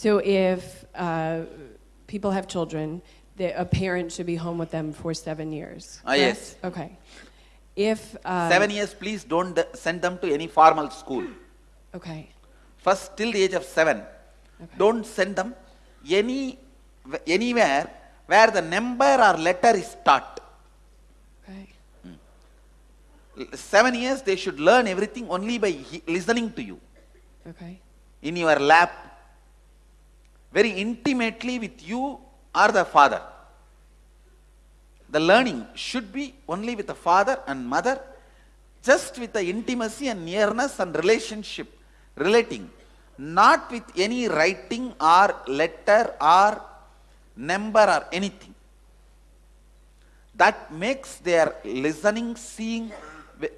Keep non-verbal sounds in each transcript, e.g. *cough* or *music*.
So if uh, people have children, the, a parent should be home with them for seven years. Ah, yes. Okay. If um, Seven years, please don't send them to any formal school. Okay. First, till the age of seven, don't send them any anywhere where the number or letter is taught. Okay. Seven years, they should learn everything only by listening to you Okay. in your lap, very intimately with you or the father. The learning should be only with the father and mother, just with the intimacy and nearness and relationship relating, not with any writing or letter or number or anything. That makes their listening, seeing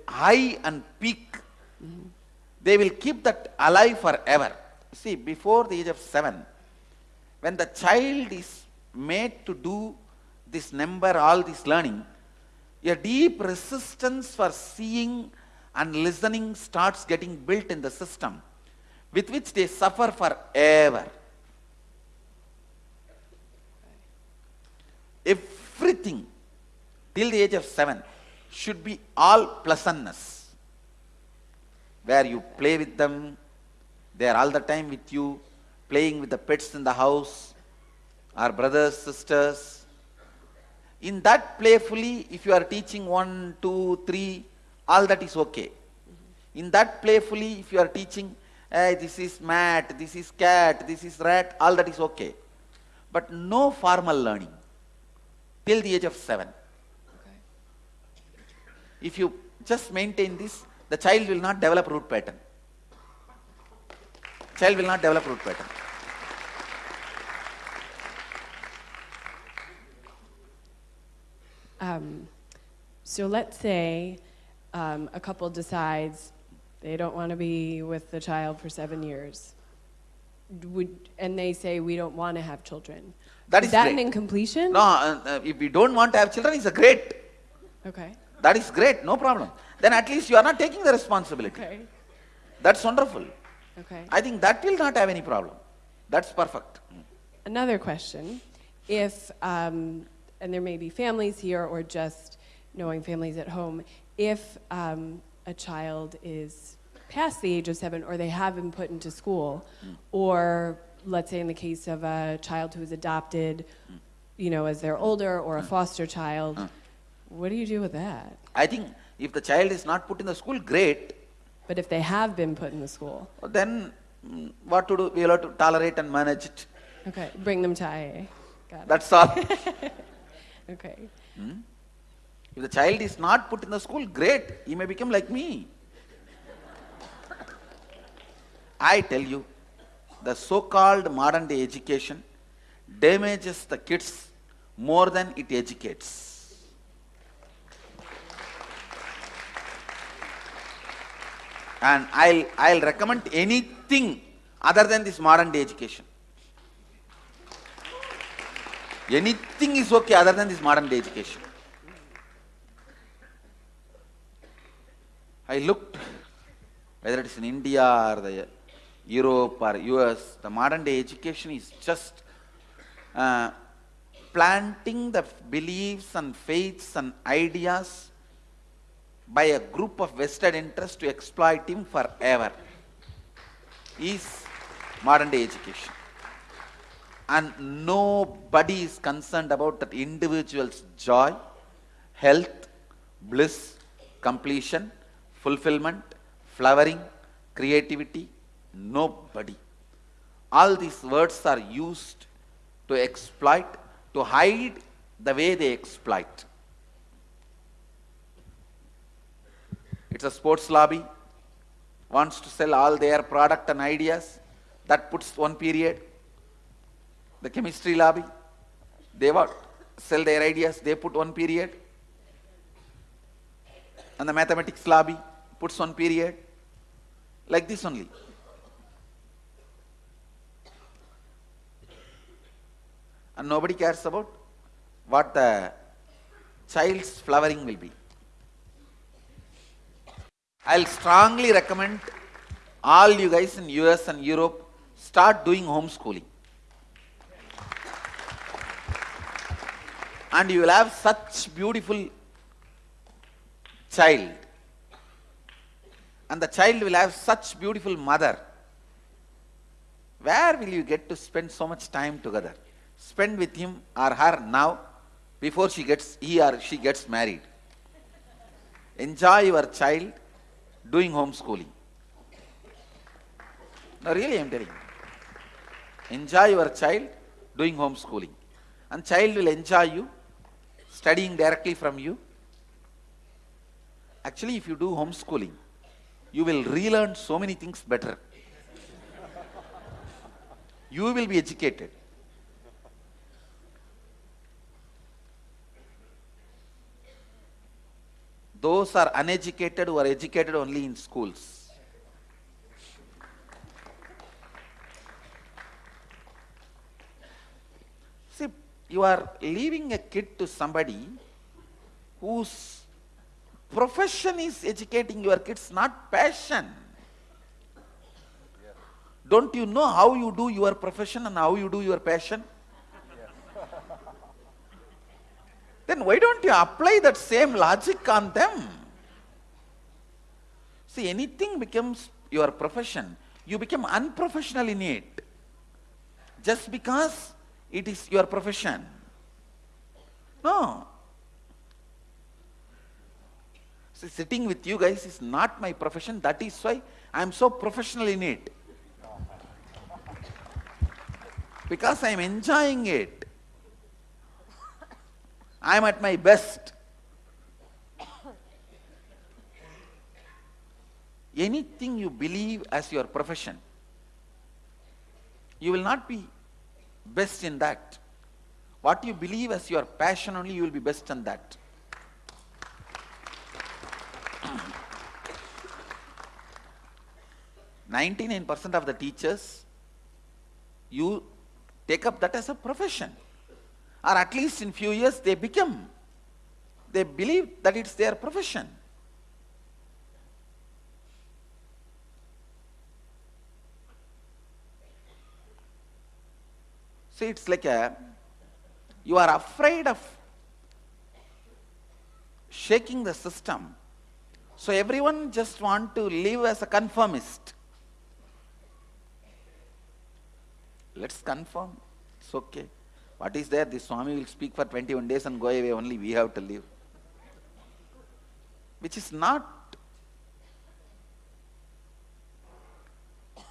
high and peak. Mm-hmm. They will keep that alive forever. See, before the age of seven, when the child is made to do this number, all this learning, a deep resistance for seeing and listening starts getting built in the system, with which they suffer forever. Everything till the age of seven should be all pleasantness where you play with them, they are all the time with you, playing with the pets in the house, our brothers, sisters. In that playfully, if you are teaching one, two, three, all that is okay. In that playfully, if you are teaching, hey, this is mat, this is cat, this is rat, all that is okay. But no formal learning till the age of seven. Okay. If you just maintain this, the child will not develop root pattern. Child will not develop root pattern. Um, so let's say um, a couple decides they don't want to be with the child for seven years. Would, and they say we don't want to have children. That is that great. an incompletion? No, uh, uh, if we don't want to have children, it's a great. Okay. That is great, no problem. Then at least you are not taking the responsibility. Okay. That's wonderful. Okay. I think that will not have any problem. That's perfect. Another question. If, um, and there may be families here or just knowing families at home, if um, a child is past the age of seven or they have been put into school, or let's say in the case of a child who is adopted, you know, as they're older or a foster child, what do you do with that? I think if the child is not put in the school, great. But if they have been put in the school, Then mm, what to do? We have to tolerate and manage it. okay, bring them to IA. Got it. That's all. *laughs* Okay. Hmm? If the child is not put in the school, great. He may become like me. I tell you, the so-called modern day education damages the kids more than it educates. And I'll, I'll recommend anything other than this modern day education. Anything is okay other than this modern day education. I looked whether it is in India or the Europe or US, the modern day education is just uh, planting the beliefs and faiths and ideas by a group of vested interests to exploit him forever. Is modern day education. And nobody is concerned about that individual's joy, health, bliss, completion, fulfillment, flowering, creativity. Nobody. All these words are used to exploit, to hide the way they exploit. It's a sports lobby, wants to sell all their product and ideas. That puts one period. The chemistry lobby, they what? Sell their ideas, they put one period. And the mathematics lobby puts one period. Like this only. And nobody cares about what the child's flowering will be. I'll strongly recommend all you guys in US and Europe start doing homeschooling. And you will have such beautiful child. And the child will have such beautiful mother. Where will you get to spend so much time together? Spend with him or her now before she gets he or she gets married. Enjoy your child doing homeschooling. No, really, I'm telling you. Enjoy your child doing homeschooling. And child will enjoy you, studying directly from you. Actually, if you do homeschooling, you will relearn so many things better. you will be educated. Those are uneducated who are educated only in schools. See, you are leaving a kid to somebody whose profession is educating your kids, not passion. Don't you know how you do your profession and how you do your passion? *laughs* then why don't you apply that same logic on them? See, anything becomes your profession, you become unprofessional in it. Just because it is your profession. No. Sitting with you guys is not my profession. That is why I am so professional in it. Because I am enjoying it. I am at my best. Anything you believe as your profession, you will not be best in that. What you believe as your passion only, you will be best in that. Ninety-nine percent of the teachers, you take up that as a profession or at least in few years they become. They believe that it's their profession. See, it's like a, you are afraid of shaking the system. So everyone just want to live as a conformist. Let's conform. It's okay. What is there? The Swami will speak for 21 days and go away, only we have to live. Which is not. *coughs*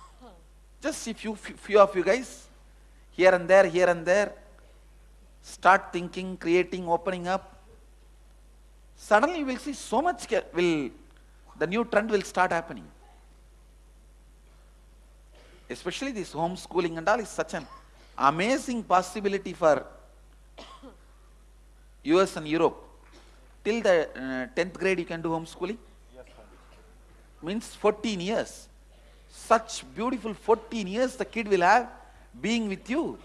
Just if you, few of you guys, here and there, here and there, start thinking, creating, opening up, suddenly you will see so much, will, the new trend will start happening. Especially this homeschooling and all is such an amazing possibility for US and Europe. Till the uh, 10th grade you can do homeschooling? Yes, Means 14 years. Such beautiful 14 years the kid will have being with you.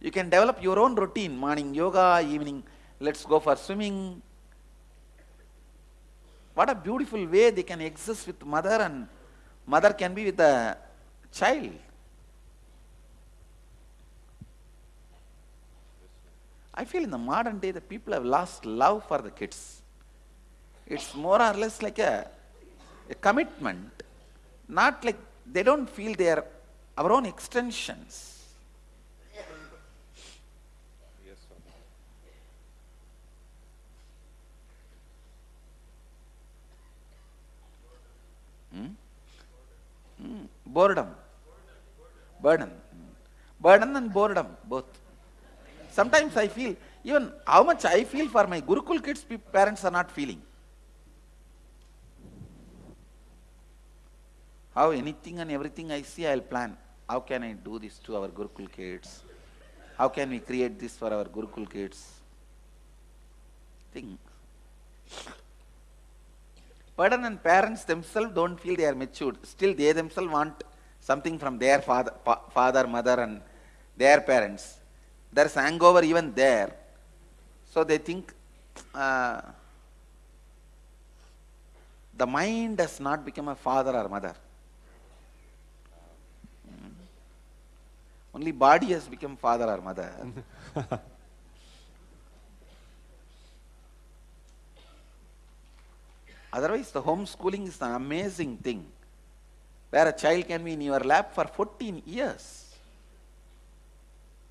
You can develop your own routine, morning yoga, evening let's go for swimming. What a beautiful way they can exist with mother and mother can be with the child. I feel in the modern day the people have lost love for the kids. It's more or less like a, a commitment, not like they don't feel they are our own extensions. Hmm? Hmm. Boredom. Burden. Burden and boredom, both. Sometimes I feel, even how much I feel for my Gurukul kids, parents are not feeling. How anything and everything I see, I'll plan. How can I do this to our Gurukul kids? How can we create this for our Gurukul kids? Think. Burden and parents themselves don't feel they are matured. Still, they themselves want something from their father, father, mother, and their parents. There's hangover even there. So they think uh, the mind does not become a father or mother. Only body has become father or mother. *laughs* Otherwise, the homeschooling is an amazing thing where a child can be in your lap for 14 years.